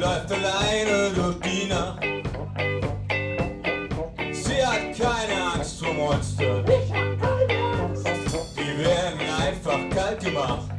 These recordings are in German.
läuft alleine durch die Nacht. Sie hat keine Angst vor Monster. Ich hab keine Angst. Die werden einfach kalt gemacht.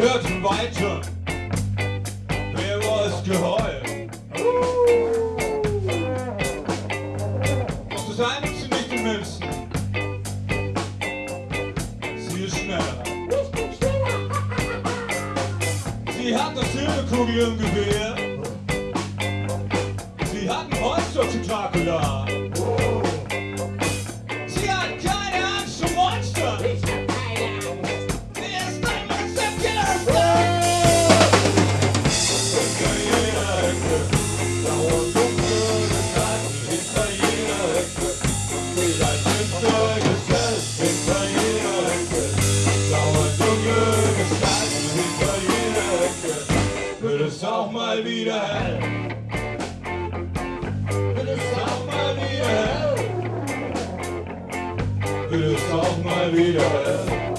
hörten weiter, Wer war es geheuer. Das einen nicht die Münzen, sie ist schneller. Sie hat das Silberkugel im Gewehr, sie hat ein Holzstock zu mal wieder hell. Wird es auch mal wieder hell. Wird es auch mal wieder hell.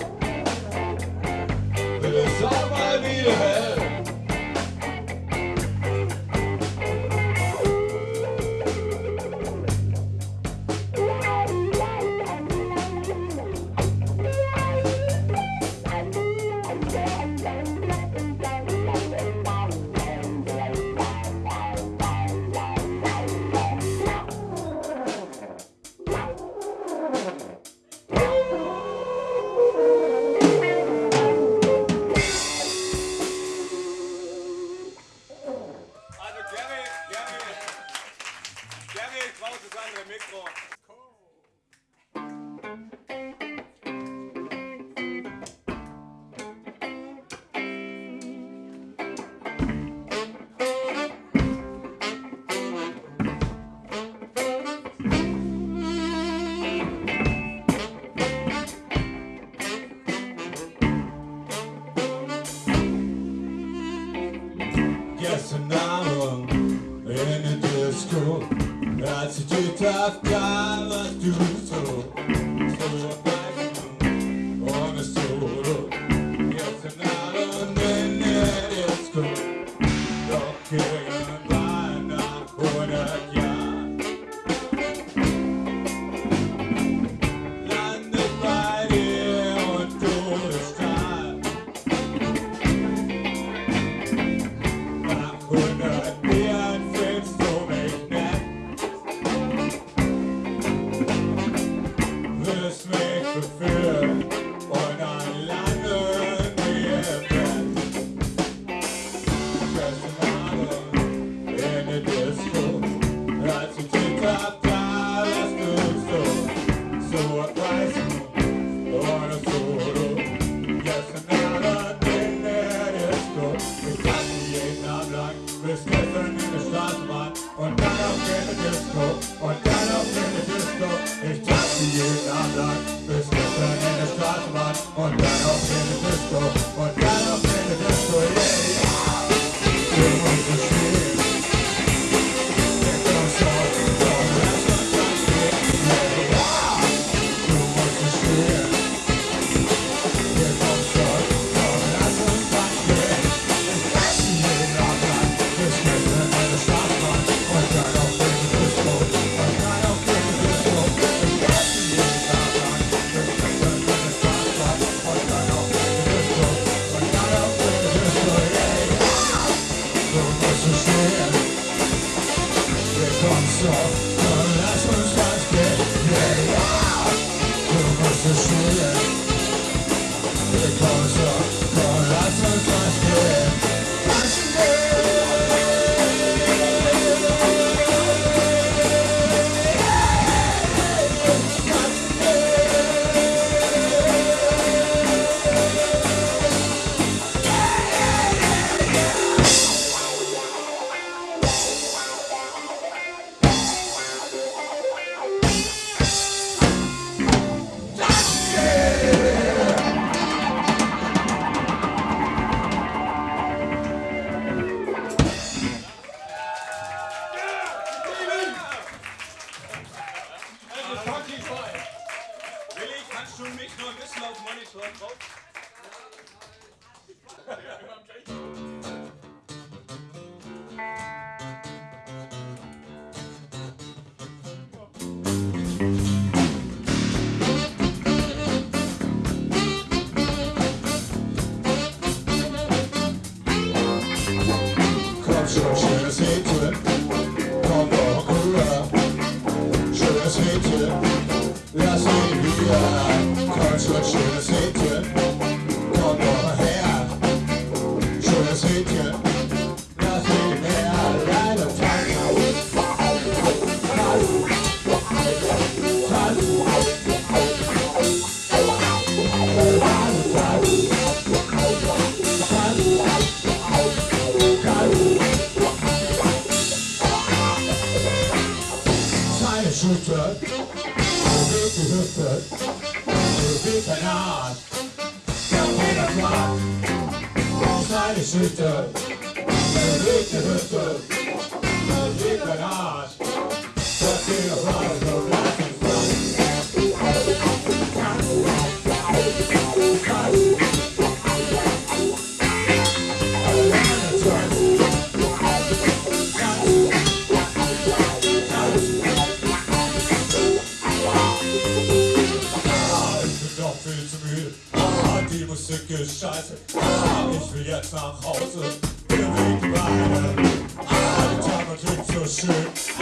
the fear. in die Straßenbahn und dann auf eine Disco und dann auf eine Disco. Ich tanze jeden Abend bis gestern in der Straßenbahn und dann auf eine Disco und dann auf eine Disco. Yeah, yeah. Kannst du mich nur ein bisschen auf Monitor drauf? Komm schon, schönes Lied. Scheiße. Ah, ich will jetzt nach Hause. Wir liegen beide. Ah, die Tafel klingt so schön.